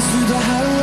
through the highway